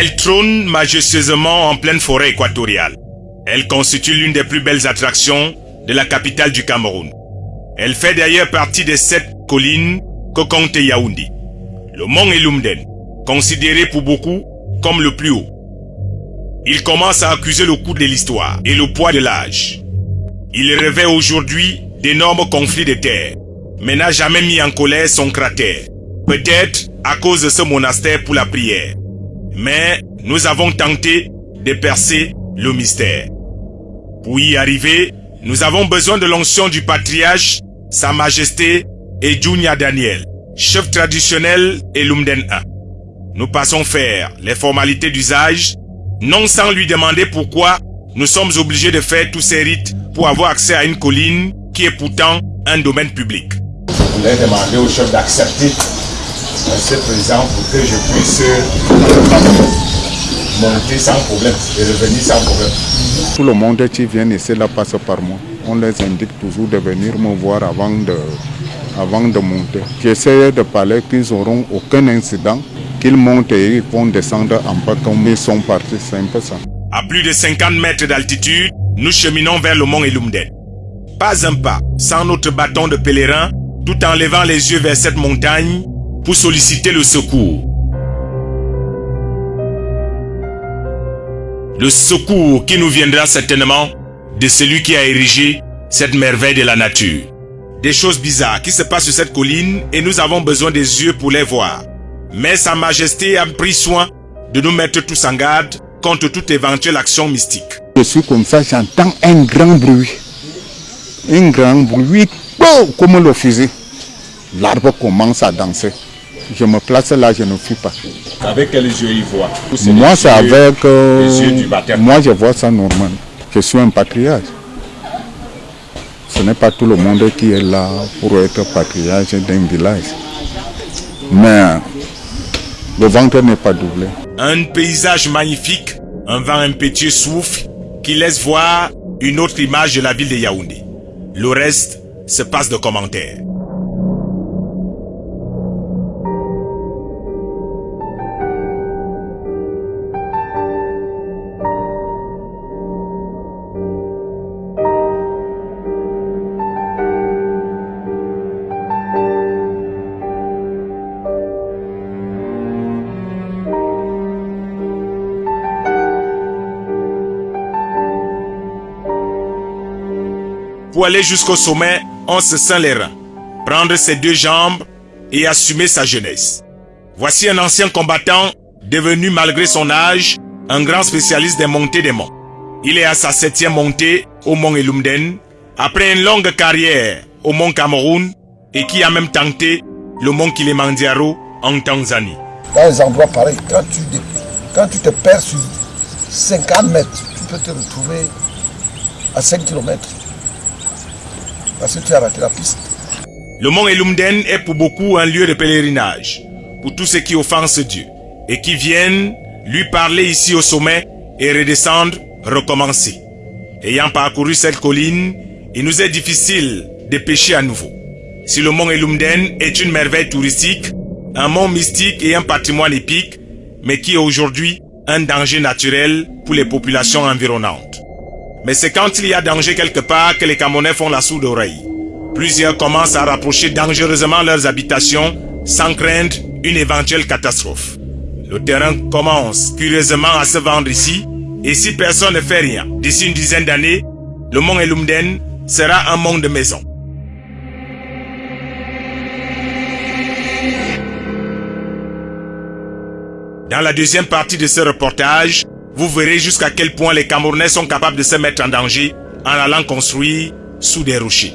Elle trône majestueusement en pleine forêt équatoriale. Elle constitue l'une des plus belles attractions de la capitale du Cameroun. Elle fait d'ailleurs partie des sept collines que compte Yaoundé. Le mont Elumden, considéré pour beaucoup comme le plus haut. Il commence à accuser le coup de l'histoire et le poids de l'âge. Il rêvait aujourd'hui d'énormes conflits de terre, mais n'a jamais mis en colère son cratère. Peut-être à cause de ce monastère pour la prière. Mais nous avons tenté de percer le mystère. Pour y arriver, nous avons besoin de l'onction du patriarche, Sa Majesté et Daniel, chef traditionnel et Lumden 1. Nous passons faire les formalités d'usage, non sans lui demander pourquoi nous sommes obligés de faire tous ces rites pour avoir accès à une colline qui est pourtant un domaine public. Demander au chef d'accepter rester présent pour que je puisse monter sans problème et revenir sans problème. Tout le monde qui vient ici là passe par moi. On les indique toujours de venir me voir avant de, avant de monter. J'essaie de parler qu'ils n'auront aucun incident, qu'ils montent et ils vont descendre en bas comme ils sont partis. C'est un peu ça. À plus de 50 mètres d'altitude, nous cheminons vers le mont Elumden. Pas un pas sans notre bâton de pèlerin, tout en levant les yeux vers cette montagne pour solliciter le secours. Le secours qui nous viendra certainement de celui qui a érigé cette merveille de la nature. Des choses bizarres qui se passent sur cette colline et nous avons besoin des yeux pour les voir. Mais Sa Majesté a pris soin de nous mettre tous en garde contre toute éventuelle action mystique. Je suis comme ça, j'entends un grand bruit. Un grand bruit, comme le fusil. L'arbre commence à danser. Je me place là, je ne fuis pas. Avec quels yeux il voit Moi, c'est avec... euh, les yeux du baptême. moi, je vois ça normal. Je suis un patriarche. Ce n'est pas tout le monde qui est là pour être patriarche d'un village. Mais le ventre n'est pas doublé. Un paysage magnifique, un vent impétueux souffle qui laisse voir une autre image de la ville de Yaoundé. Le reste se passe de commentaires. Pour aller jusqu'au sommet, on se sent les reins, prendre ses deux jambes et assumer sa jeunesse. Voici un ancien combattant devenu malgré son âge un grand spécialiste des montées des monts. Il est à sa septième montée au mont Elumden, après une longue carrière au mont Cameroun et qui a même tenté le mont Kilimanjaro en Tanzanie. dans les endroits pareils, quand tu, dé- quand tu te perds sur 50 mètres, tu peux te retrouver à 5 km. Le mont Elumden est pour beaucoup un lieu de pèlerinage, pour tous ceux qui offensent Dieu et qui viennent lui parler ici au sommet et redescendre, recommencer. Ayant parcouru cette colline, il nous est difficile de pécher à nouveau. Si le mont Elumden est une merveille touristique, un mont mystique et un patrimoine épique, mais qui est aujourd'hui un danger naturel pour les populations environnantes. Mais c'est quand il y a danger quelque part que les Camerounais font la sourde oreille. Plusieurs commencent à rapprocher dangereusement leurs habitations sans craindre une éventuelle catastrophe. Le terrain commence curieusement à se vendre ici et si personne ne fait rien, d'ici une dizaine d'années, le mont Elumden sera un mont de maison. Dans la deuxième partie de ce reportage, vous verrez jusqu'à quel point les Camerounais sont capables de se mettre en danger en allant construire sous des rochers.